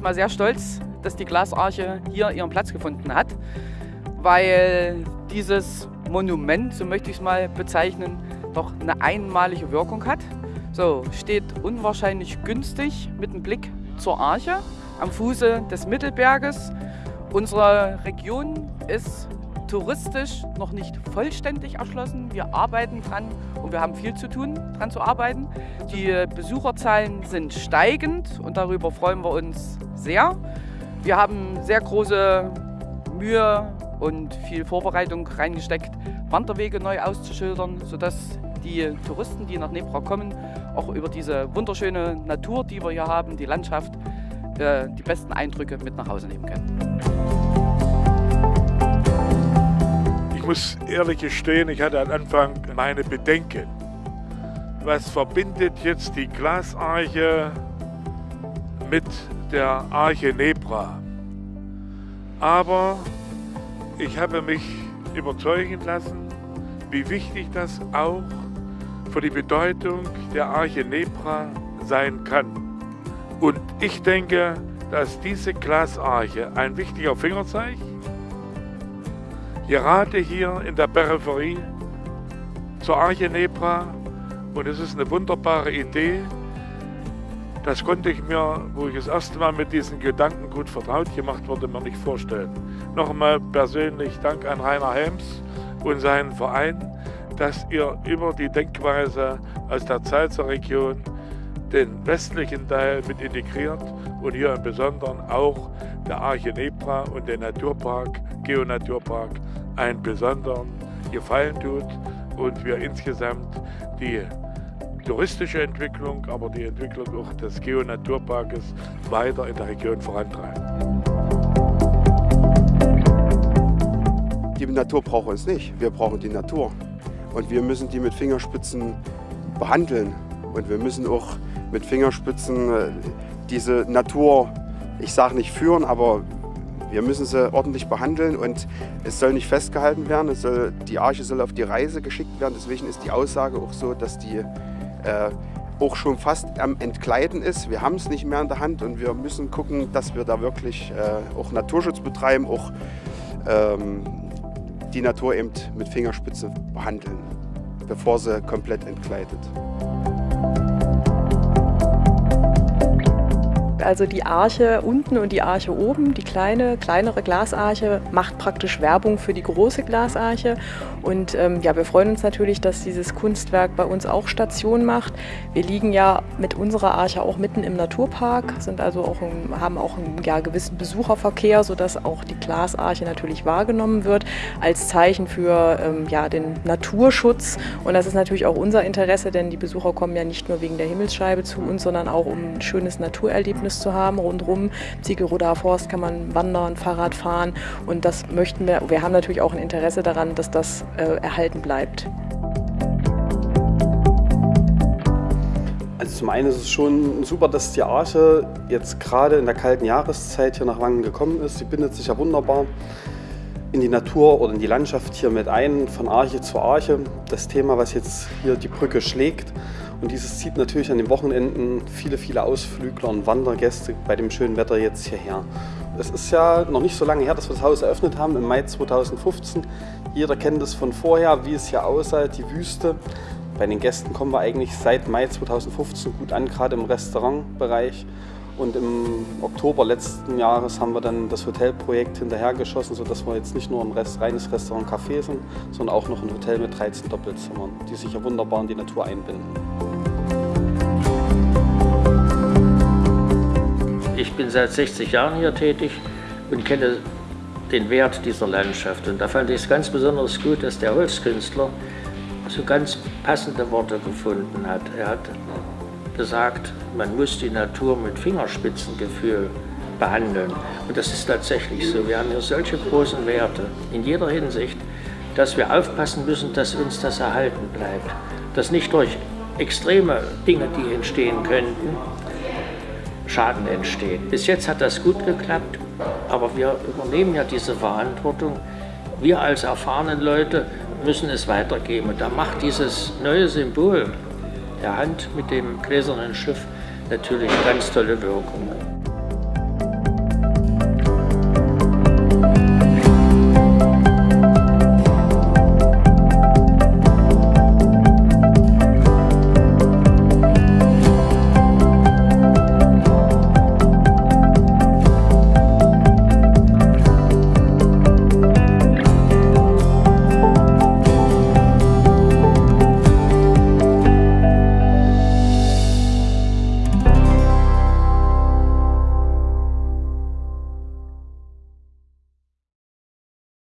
mal sehr stolz, dass die Glasarche hier ihren Platz gefunden hat, weil dieses Monument, so möchte ich es mal bezeichnen, doch eine einmalige Wirkung hat. So, steht unwahrscheinlich günstig mit einem Blick zur Arche am Fuße des Mittelberges. Unsere Region ist touristisch noch nicht vollständig erschlossen. Wir arbeiten dran und wir haben viel zu tun, dran zu arbeiten. Die Besucherzahlen sind steigend und darüber freuen wir uns sehr. Wir haben sehr große Mühe und viel Vorbereitung reingesteckt, Wanderwege neu auszuschildern, sodass die Touristen, die nach Nebra kommen, auch über diese wunderschöne Natur, die wir hier haben, die Landschaft, äh, die besten Eindrücke mit nach Hause nehmen können. Muss ehrlich gestehen, ich hatte am Anfang meine Bedenken. Was verbindet jetzt die Glasarche mit der Arche Nebra? Aber ich habe mich überzeugen lassen, wie wichtig das auch für die Bedeutung der Arche Nebra sein kann. Und ich denke, dass diese Glasarche ein wichtiger Fingerzeig gerade hier in der Peripherie zur Arche Nebra und es ist eine wunderbare Idee. Das konnte ich mir, wo ich das erste Mal mit diesen Gedanken gut vertraut gemacht wurde, mir nicht vorstellen. Nochmal persönlich Dank an Rainer Helms und seinen Verein, dass ihr über die Denkweise aus der Zeitzer Region den westlichen Teil mit integriert und hier im Besonderen auch der Arche Nebra und den Naturpark, Geonaturpark einen besonderen Gefallen tut und wir insgesamt die touristische Entwicklung, aber die Entwicklung auch des Geonaturparkes weiter in der Region vorantreiben. Die Natur braucht uns nicht, wir brauchen die Natur. Und wir müssen die mit Fingerspitzen behandeln. Und wir müssen auch mit Fingerspitzen äh, diese Natur, ich sage nicht führen, aber wir müssen sie ordentlich behandeln und es soll nicht festgehalten werden. Soll, die Arche soll auf die Reise geschickt werden. Deswegen ist die Aussage auch so, dass die äh, auch schon fast am Entkleiden ist. Wir haben es nicht mehr in der Hand und wir müssen gucken, dass wir da wirklich äh, auch Naturschutz betreiben, auch ähm, die Natur eben mit Fingerspitze behandeln, bevor sie komplett entkleidet. Also die Arche unten und die Arche oben, die kleine, kleinere Glasarche, macht praktisch Werbung für die große Glasarche. Und ähm, ja, wir freuen uns natürlich, dass dieses Kunstwerk bei uns auch Station macht. Wir liegen ja mit unserer Arche auch mitten im Naturpark, sind also auch ein, haben auch einen ja, gewissen Besucherverkehr, sodass auch die Glasarche natürlich wahrgenommen wird als Zeichen für ähm, ja, den Naturschutz. Und das ist natürlich auch unser Interesse, denn die Besucher kommen ja nicht nur wegen der Himmelsscheibe zu uns, sondern auch um ein schönes Naturerlebnis Erlebnis zu haben. Rundherum, Ziegelroder Forst kann man wandern, Fahrrad fahren und das möchten wir, wir haben natürlich auch ein Interesse daran, dass das äh, erhalten bleibt. Also zum einen ist es schon super, dass die Arche jetzt gerade in der kalten Jahreszeit hier nach Wangen gekommen ist. Sie bindet sich ja wunderbar in die Natur oder in die Landschaft hier mit ein, von Arche zu Arche. Das Thema, was jetzt hier die Brücke schlägt, und dieses zieht natürlich an den Wochenenden viele, viele Ausflügler und Wandergäste bei dem schönen Wetter jetzt hierher. Es ist ja noch nicht so lange her, dass wir das Haus eröffnet haben, im Mai 2015. Jeder kennt es von vorher, wie es hier aussah, die Wüste. Bei den Gästen kommen wir eigentlich seit Mai 2015 gut an, gerade im Restaurantbereich. Und im Oktober letzten Jahres haben wir dann das Hotelprojekt hinterhergeschossen, sodass wir jetzt nicht nur ein Rest, reines Restaurant-Café sind, sondern auch noch ein Hotel mit 13 Doppelzimmern, die sich ja wunderbar in die Natur einbinden. Ich bin seit 60 Jahren hier tätig und kenne den Wert dieser Landschaft. Und da fand ich es ganz besonders gut, dass der Holzkünstler so ganz passende Worte gefunden hat. Er hat gesagt, man muss die Natur mit Fingerspitzengefühl behandeln. Und das ist tatsächlich so. Wir haben hier solche großen Werte in jeder Hinsicht, dass wir aufpassen müssen, dass uns das erhalten bleibt. Dass nicht durch extreme Dinge, die entstehen könnten, Schaden entsteht. Bis jetzt hat das gut geklappt, aber wir übernehmen ja diese Verantwortung. Wir als erfahrenen Leute müssen es weitergeben. Und da macht dieses neue Symbol der Hand mit dem gläsernen Schiff natürlich ganz tolle Wirkung.